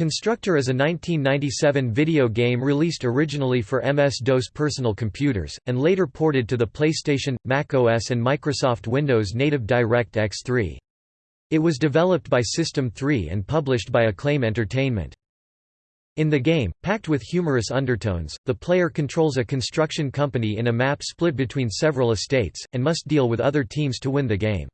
Constructor is a 1997 video game released originally for MS-DOS personal computers, and later ported to the PlayStation, Mac OS and Microsoft Windows native DirectX 3. It was developed by System 3 and published by Acclaim Entertainment. In the game, packed with humorous undertones, the player controls a construction company in a map split between several estates, and must deal with other teams to win the game.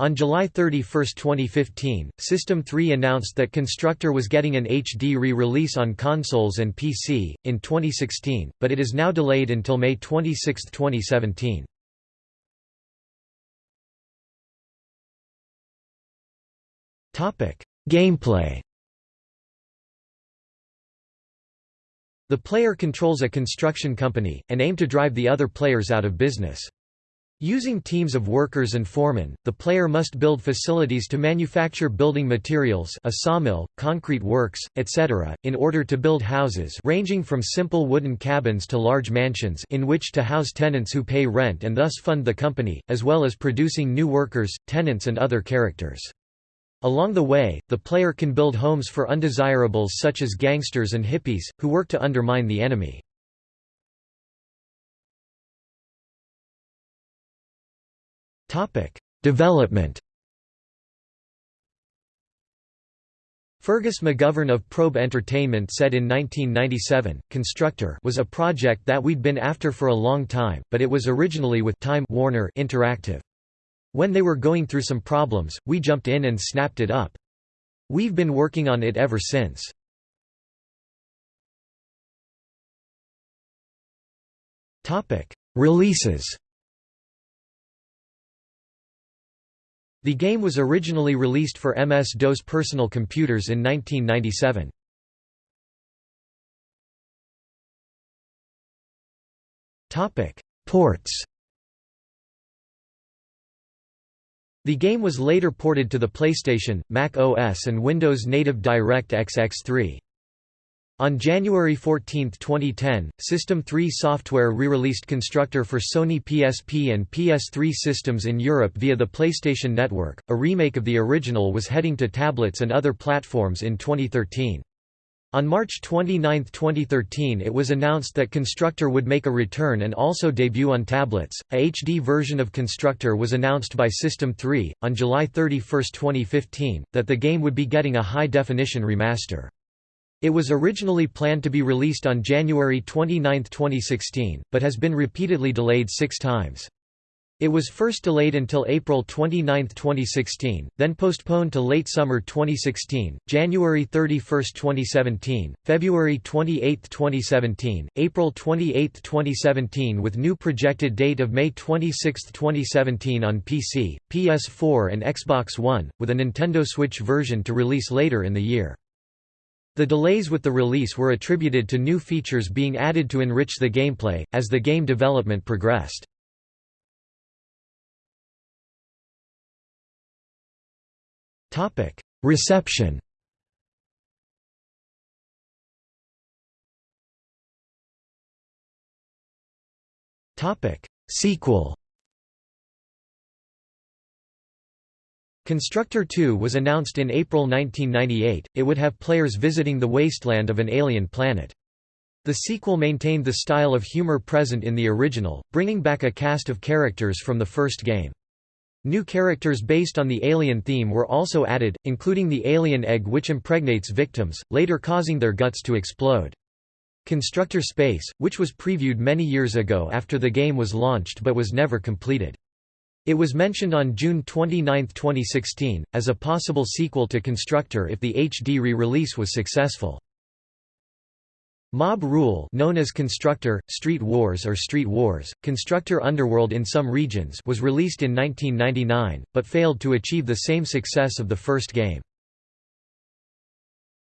On July 31, 2015, System 3 announced that Constructor was getting an HD re-release on consoles and PC, in 2016, but it is now delayed until May 26, 2017. Gameplay The player controls a construction company, and aim to drive the other players out of business. Using teams of workers and foremen, the player must build facilities to manufacture building materials a sawmill, concrete works, etc., in order to build houses ranging from simple wooden cabins to large mansions in which to house tenants who pay rent and thus fund the company, as well as producing new workers, tenants and other characters. Along the way, the player can build homes for undesirables such as gangsters and hippies, who work to undermine the enemy. Topic: Development. Fergus McGovern of Probe Entertainment said in 1997, Constructor was a project that we'd been after for a long time, but it was originally with Time Warner Interactive. When they were going through some problems, we jumped in and snapped it up. We've been working on it ever since. Releases The game was originally released for MS-DOS personal computers in 1997. Ports The game was later ported to the PlayStation, Mac OS and Windows native DirectX X3. On January 14, 2010, System 3 software re-released Constructor for Sony PSP and PS3 systems in Europe via the PlayStation Network. A remake of the original was heading to tablets and other platforms in 2013. On March 29, 2013 it was announced that Constructor would make a return and also debut on tablets. A HD version of Constructor was announced by System 3, on July 31, 2015, that the game would be getting a high-definition remaster. It was originally planned to be released on January 29, 2016, but has been repeatedly delayed six times. It was first delayed until April 29, 2016, then postponed to late summer 2016, January 31, 2017, February 28, 2017, April 28, 2017 with new projected date of May 26, 2017 on PC, PS4 and Xbox One, with a Nintendo Switch version to release later in the year. The delays with the release were attributed to new features being added to enrich the gameplay, as the game development progressed. Reception Sequel Constructor 2 was announced in April 1998, it would have players visiting the wasteland of an alien planet. The sequel maintained the style of humor present in the original, bringing back a cast of characters from the first game. New characters based on the alien theme were also added, including the alien egg which impregnates victims, later causing their guts to explode. Constructor Space, which was previewed many years ago after the game was launched but was never completed. It was mentioned on June 29, 2016, as a possible sequel to Constructor if the HD re-release was successful. Mob Rule known as Constructor, Street Wars or Street Wars, Constructor Underworld in some regions was released in 1999, but failed to achieve the same success of the first game.